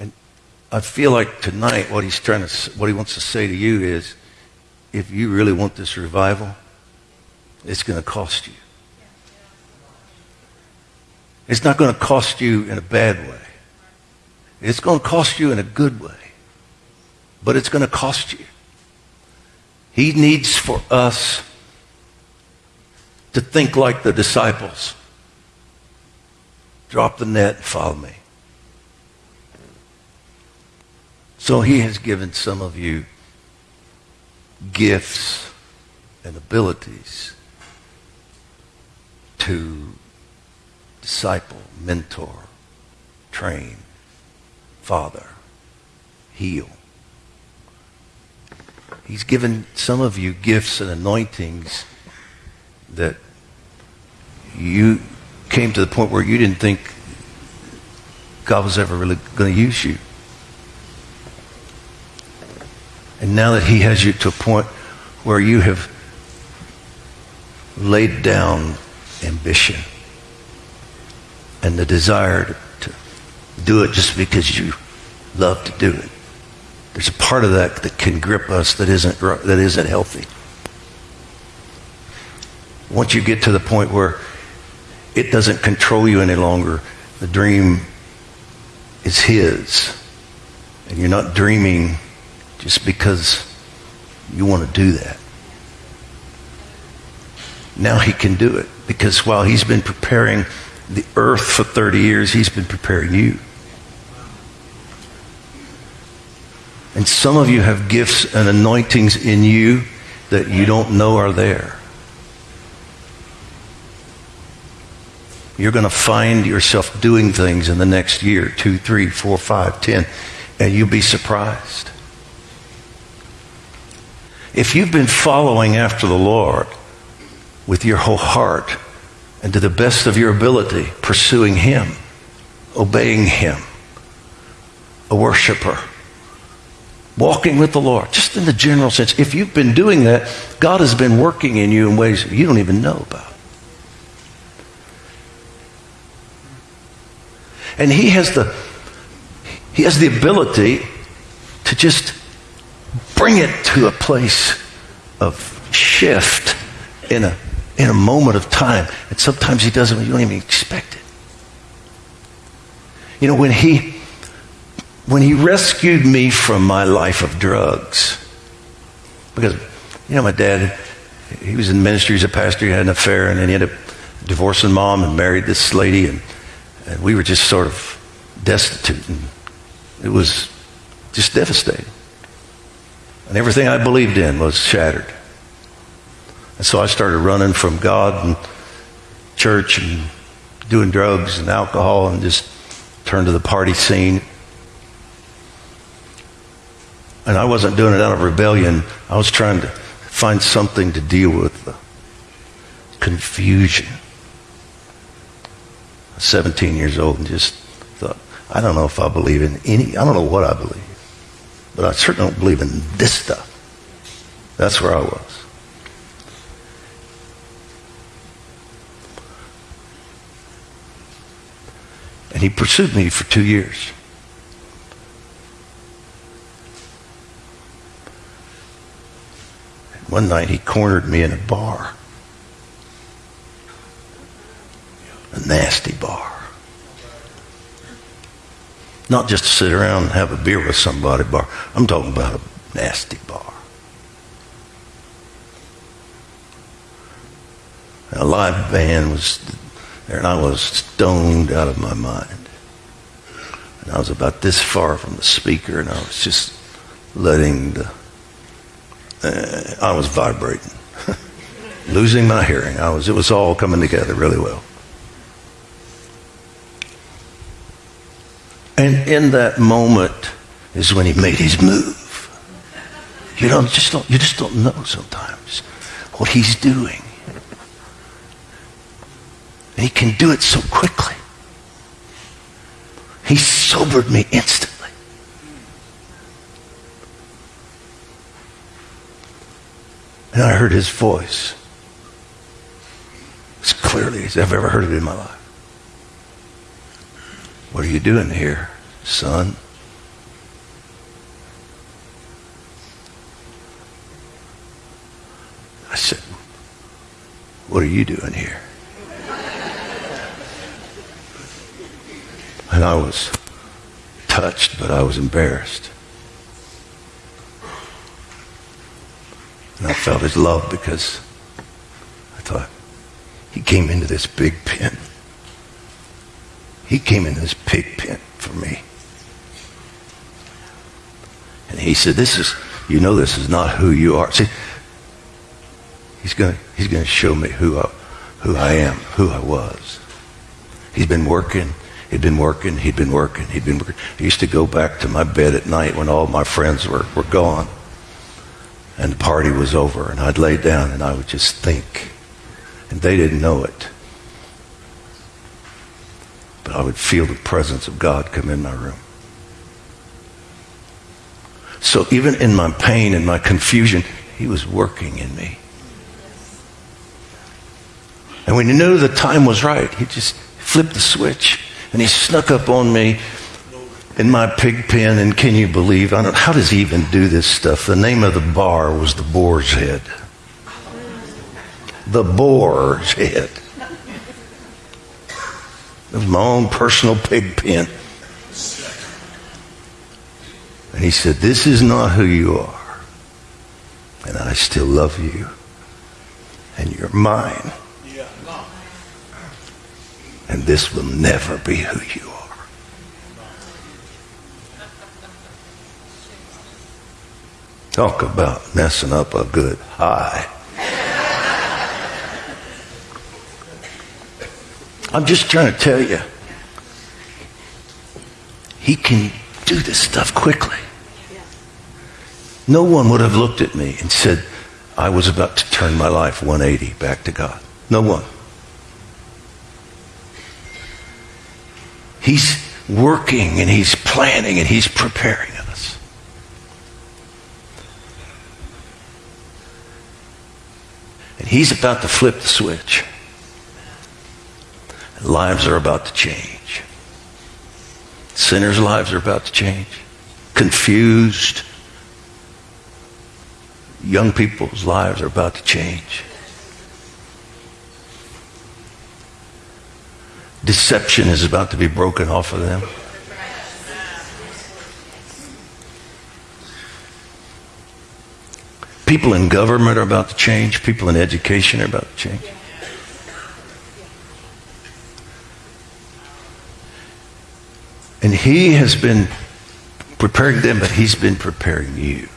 And I feel like tonight what he's trying to, what he wants to say to you is, if you really want this revival, it's going to cost you. It's not going to cost you in a bad way. It's going to cost you in a good way. But it's going to cost you. He needs for us to think like the disciples. Drop the net and follow me. So he has given some of you gifts and abilities to disciple, mentor, train, father, heal. He's given some of you gifts and anointings that you came to the point where you didn't think God was ever really going to use you. And now that He has you to a point where you have laid down ambition and the desire to do it just because you love to do it. There's a part of that that can grip us that isn't, that isn't healthy. Once you get to the point where it doesn't control you any longer, the dream is His. And you're not dreaming just because you want to do that. Now He can do it because while He's been preparing the earth for 30 years, He's been preparing you. And some of you have gifts and anointings in you that you don't know are there. You're going to find yourself doing things in the next year, two, three, four, five, ten, and you'll be surprised. If you've been following after the Lord with your whole heart and to the best of your ability, pursuing Him, obeying Him, a worshiper, walking with the Lord, just in the general sense. If you've been doing that, God has been working in you in ways you don't even know about. And He has the He has the ability to just bring it to a place of shift in a in a moment of time. And sometimes he doesn't, you don't even expect it. You know, when he when he rescued me from my life of drugs, because, you know, my dad, he was in ministry as a pastor, he had an affair, and then he ended up divorcing mom and married this lady, and, and we were just sort of destitute. And it was just devastating. And everything I believed in was shattered. And so I started running from God and church and doing drugs and alcohol and just turned to the party scene. And I wasn't doing it out of rebellion. I was trying to find something to deal with the confusion. 17 years old and just thought, I don't know if I believe in any, I don't know what I believe, but I certainly don't believe in this stuff. That's where I was. And he pursued me for two years. One night he cornered me in a bar. A nasty bar. Not just to sit around and have a beer with somebody bar. I'm talking about a nasty bar. A live band was there, and I was stoned out of my mind. And I was about this far from the speaker, and I was just letting the uh, I was vibrating, losing my hearing. I was, it was all coming together really well. And in that moment is when he made his move. You don't just don't, you just don't know sometimes what he's doing. And he can do it so quickly. He sobered me instantly. And I heard his voice as clearly as I've ever heard it in my life. What are you doing here, son? I said, What are you doing here? And I was touched, but I was embarrassed. And I felt his love because I thought he came into this big pen. He came in this pig pen for me. And he said, This is, you know, this is not who you are. See, he's going he's to show me who I, who I am, who I was. He's been working. He'd been working. He'd been working. He'd been working. I used to go back to my bed at night when all my friends were, were gone and the party was over, and I'd lay down and I would just think. And they didn't know it. I would feel the presence of God come in my room. So even in my pain and my confusion, He was working in me. And when He knew the time was right, He just flipped the switch and He snuck up on me in my pig pen. And can you believe? I don't, how does He even do this stuff? The name of the bar was the Boar's Head. The Boar's Head. My own personal pig pen. And he said, This is not who you are. And I still love you. And you're mine. And this will never be who you are. Talk about messing up a good high. I'm just trying to tell you, he can do this stuff quickly. No one would have looked at me and said, I was about to turn my life 180 back to God. No one. He's working and he's planning and he's preparing us. And he's about to flip the switch. Lives are about to change. Sinners' lives are about to change. Confused. Young people's lives are about to change. Deception is about to be broken off of them. People in government are about to change. People in education are about to change. And he has been preparing them, but he's been preparing you.